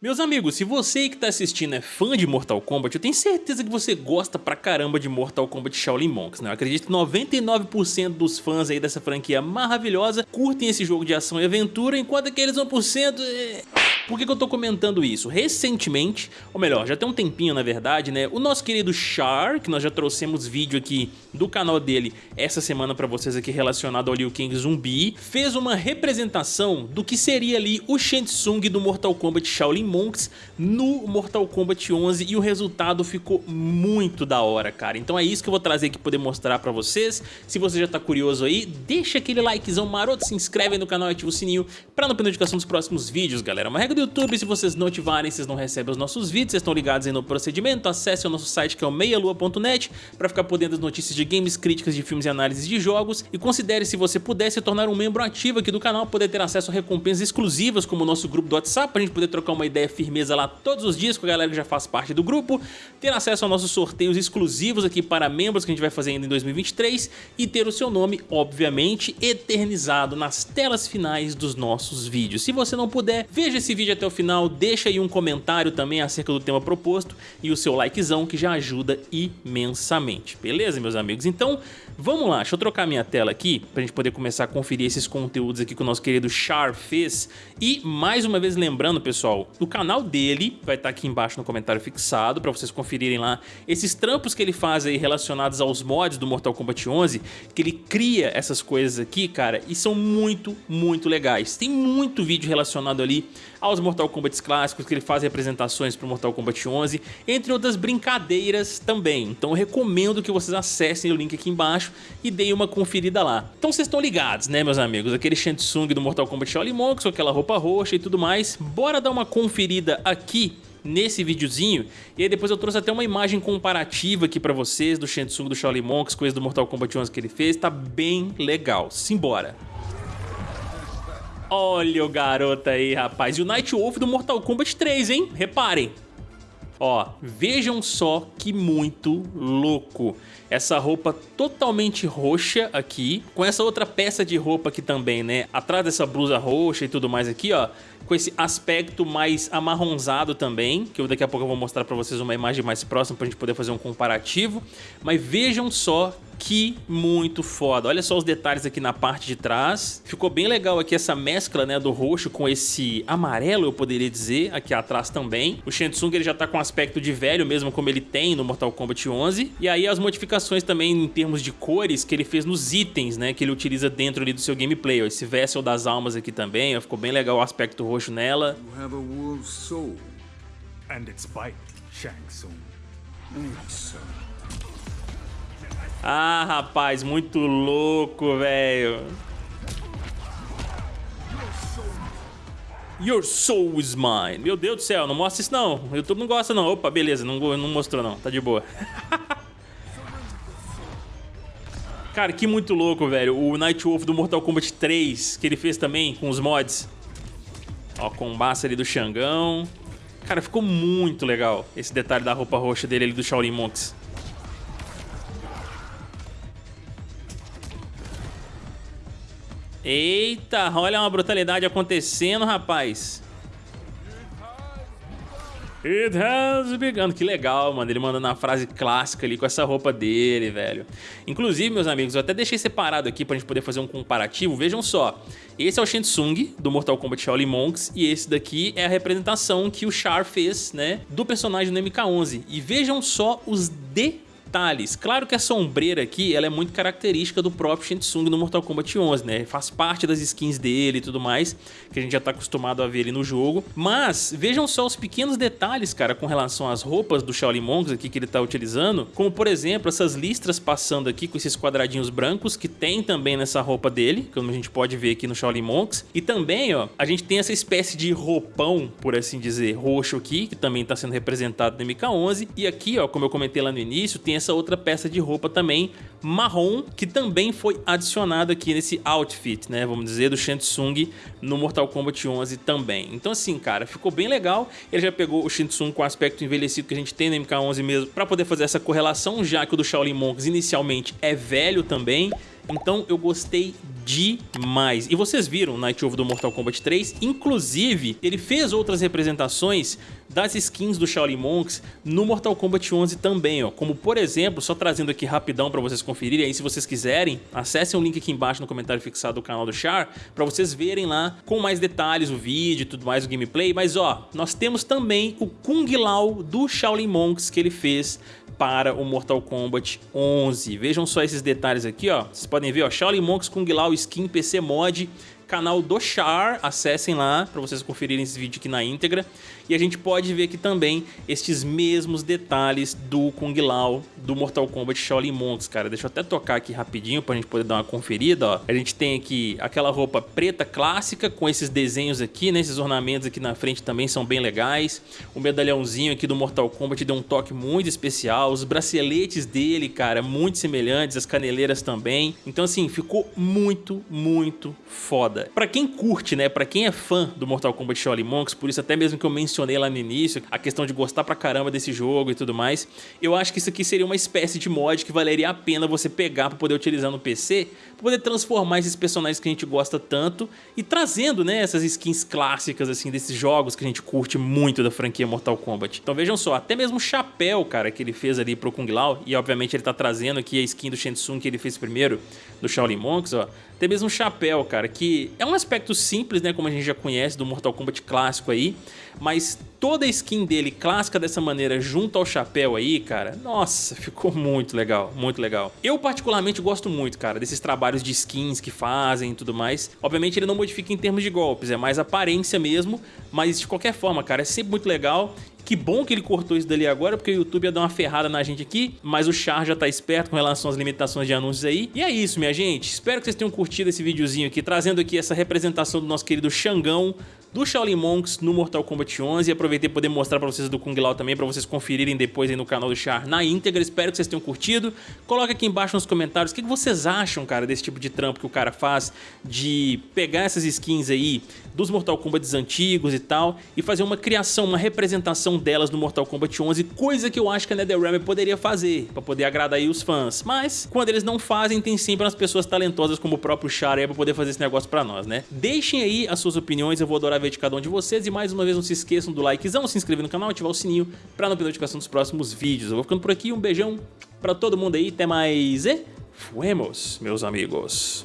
Meus amigos, se você que está assistindo é fã de Mortal Kombat, eu tenho certeza que você gosta pra caramba de Mortal Kombat Shaolin Monks, né? Eu acredito que 99% dos fãs aí dessa franquia maravilhosa curtem esse jogo de ação e aventura, enquanto aqueles 1%... É... Por que, que eu tô comentando isso? Recentemente, ou melhor, já tem um tempinho na verdade, né? O nosso querido Char, que nós já trouxemos vídeo aqui do canal dele essa semana pra vocês aqui relacionado ao Liu Kang Zumbi, fez uma representação do que seria ali o Shang Tsung do Mortal Kombat Shaolin Monks no Mortal Kombat 11 e o resultado ficou muito da hora, cara. Então é isso que eu vou trazer aqui poder mostrar pra vocês. Se você já tá curioso aí, deixa aquele likezão maroto, se inscreve no canal e ativa o sininho pra não perder notificação dos próximos vídeos, galera. Uma regra do YouTube, se vocês não ativarem, vocês não recebem os nossos vídeos, vocês estão ligados aí no procedimento, acesse o nosso site que é o meialua.net para ficar por dentro das notícias de games, críticas de filmes e análises de jogos. E considere se você puder se tornar um membro ativo aqui do canal, poder ter acesso a recompensas exclusivas como o nosso grupo do WhatsApp, pra gente poder trocar uma ideia firmeza lá todos os dias com a galera que já faz parte do grupo, ter acesso a nossos sorteios exclusivos aqui para membros que a gente vai fazer ainda em 2023 e ter o seu nome, obviamente, eternizado nas telas finais dos nossos vídeos. Se você não puder, veja esse vídeo vídeo até o final, deixa aí um comentário também acerca do tema proposto e o seu likezão que já ajuda imensamente, beleza meus amigos? Então vamos lá, deixa eu trocar minha tela aqui pra gente poder começar a conferir esses conteúdos aqui que o nosso querido Char fez. E mais uma vez lembrando pessoal, o canal dele vai estar tá aqui embaixo no comentário fixado pra vocês conferirem lá esses trampos que ele faz aí relacionados aos mods do Mortal Kombat 11, que ele cria essas coisas aqui cara e são muito, muito legais, tem muito vídeo relacionado ali aos Mortal Kombat clássicos, que ele faz representações para o Mortal Kombat 11, entre outras brincadeiras também. Então eu recomendo que vocês acessem o link aqui embaixo e deem uma conferida lá. Então vocês estão ligados, né, meus amigos? Aquele Shang Tsung do Mortal Kombat Shaolin Monks, com aquela roupa roxa e tudo mais. Bora dar uma conferida aqui nesse videozinho e aí depois eu trouxe até uma imagem comparativa aqui pra vocês do Shang Tsung do Shaolin Monks, coisa do Mortal Kombat 11 que ele fez, tá bem legal. Simbora! Olha o garoto aí, rapaz. E o Night Wolf do Mortal Kombat 3, hein? Reparem. Ó, vejam só que muito louco. Essa roupa totalmente roxa aqui, com essa outra peça de roupa aqui também, né? Atrás dessa blusa roxa e tudo mais aqui, ó. Com esse aspecto mais amarronzado também, que eu daqui a pouco eu vou mostrar pra vocês uma imagem mais próxima pra gente poder fazer um comparativo. Mas vejam só que muito foda. Olha só os detalhes aqui na parte de trás. Ficou bem legal aqui essa mescla né, do roxo com esse amarelo, eu poderia dizer, aqui atrás também. O Shensung ele já tá com aspecto de velho mesmo, como ele tem no Mortal Kombat 11. E aí as modificações também em termos de cores que ele fez nos itens, né, que ele utiliza dentro ali do seu gameplay. Ó, esse Vessel das Almas aqui também, ó, ficou bem legal o aspecto roxo nela. You have a wolf's soul. And its bite, Shang Tsung. Ah, rapaz, muito louco, velho. Your soul is mine. Meu Deus do céu, não mostra isso não. O YouTube não gosta não. Opa, beleza, não, não mostrou não. Tá de boa. Cara, que muito louco, velho. O Nightwolf do Mortal Kombat 3, que ele fez também com os mods. Ó, com o massa ali do Xangão. Cara, ficou muito legal esse detalhe da roupa roxa dele ali do Shaolin Monks. Eita, olha uma brutalidade acontecendo, rapaz. It has begun. Que legal, mano. Ele mandando a frase clássica ali com essa roupa dele, velho. Inclusive, meus amigos, eu até deixei separado aqui pra gente poder fazer um comparativo. Vejam só. Esse é o Shang Tsung, do Mortal Kombat Shaolin Monks, e esse daqui é a representação que o Char fez, né, do personagem do MK11. E vejam só os detalhes detalhes. Claro que a sombreira aqui ela é muito característica do próprio Shang Tsung no Mortal Kombat 11, né? Faz parte das skins dele e tudo mais, que a gente já tá acostumado a ver ele no jogo. Mas vejam só os pequenos detalhes, cara, com relação às roupas do Shaolin Monks aqui que ele tá utilizando, como por exemplo essas listras passando aqui com esses quadradinhos brancos que tem também nessa roupa dele, como a gente pode ver aqui no Shaolin Monks. E também, ó, a gente tem essa espécie de roupão, por assim dizer, roxo aqui, que também tá sendo representado no MK11. E aqui, ó, como eu comentei lá no início, tem essa outra peça de roupa também marrom, que também foi adicionada aqui nesse outfit, né, vamos dizer, do Shang Tsung no Mortal Kombat 11 também. Então assim, cara, ficou bem legal. Ele já pegou o Shang Tsung com o aspecto envelhecido que a gente tem no MK11 mesmo, para poder fazer essa correlação, já que o do Shaolin Monks inicialmente é velho também, Então eu gostei demais. E vocês viram Night Wolf do Mortal Kombat 3, inclusive ele fez outras representações das skins do Shaolin Monks no Mortal Kombat 11 também, ó. Como por exemplo, só trazendo aqui rapidão para vocês conferirem, aí se vocês quiserem, acessem o link aqui embaixo no comentário fixado do canal do Char, para vocês verem lá com mais detalhes o vídeo e tudo mais, o gameplay. Mas ó, nós temos também o Kung Lao do Shaolin Monks que ele fez para o Mortal Kombat 11. Vejam só esses detalhes aqui, ó. Vocês podem ver, ó, Shaolin Monks Kung Lao Skin PC Mod canal do Char, acessem lá para vocês conferirem esse vídeo aqui na íntegra. E a gente pode ver aqui também estes mesmos detalhes do Kung Lao do Mortal Kombat Shaolin Monks, cara. Deixa eu até tocar aqui rapidinho pra gente poder dar uma conferida, ó. A gente tem aqui aquela roupa preta clássica com esses desenhos aqui, né? Esses ornamentos aqui na frente também são bem legais. O medalhãozinho aqui do Mortal Kombat deu um toque muito especial. Os braceletes dele, cara, muito semelhantes, as caneleiras também. Então assim, ficou muito, muito foda foda. Pra quem curte, né, pra quem é fã do Mortal Kombat Shaolin Monks, por isso até mesmo que eu mencionei lá no início, a questão de gostar pra caramba desse jogo e tudo mais, eu acho que isso aqui seria uma espécie de mod que valeria a pena você pegar pra poder utilizar no PC, pra poder transformar esses personagens que a gente gosta tanto e trazendo, né, essas skins clássicas, assim, desses jogos que a gente curte muito da franquia Mortal Kombat. Então vejam só, até mesmo o chapéu, cara, que ele fez ali pro Kung Lao, e obviamente ele tá trazendo aqui a skin do Shensung que ele fez primeiro, do Shaolin Monks, ó, até mesmo um chapéu, cara, que é um aspecto simples, né, como a gente já conhece do Mortal Kombat clássico aí, mas toda a skin dele clássica dessa maneira junto ao chapéu aí, cara, nossa, ficou muito legal, muito legal. Eu particularmente gosto muito, cara, desses trabalhos de skins que fazem e tudo mais. Obviamente ele não modifica em termos de golpes, é mais aparência mesmo, mas de qualquer forma, cara, é sempre muito legal que bom que ele cortou isso dali agora, porque o YouTube ia dar uma ferrada na gente aqui, mas o Char já tá esperto com relação às limitações de anúncios aí. E é isso, minha gente. Espero que vocês tenham curtido esse videozinho aqui, trazendo aqui essa representação do nosso querido Xangão, do Shaolin Monks no Mortal Kombat 11 e aproveitei poder mostrar pra vocês do Kung Lao também, pra vocês conferirem depois aí no canal do Char na íntegra. Espero que vocês tenham curtido. Coloca aqui embaixo nos comentários o que vocês acham, cara, desse tipo de trampo que o cara faz, de pegar essas skins aí dos Mortal Kombat antigos e tal, e fazer uma criação, uma representação delas no Mortal Kombat 11, coisa que eu acho que a NetherRealm poderia fazer, pra poder agradar aí os fãs. Mas, quando eles não fazem, tem sempre umas pessoas talentosas como o próprio Char aí pra poder fazer esse negócio pra nós, né? Deixem aí as suas opiniões, eu vou adorar ver de cada um de vocês, e mais uma vez não se esqueçam do likezão, se inscrever no canal, ativar o sininho pra não perder notificação dos próximos vídeos. Eu vou ficando por aqui, um beijão pra todo mundo aí, até mais e fuemos, meus amigos.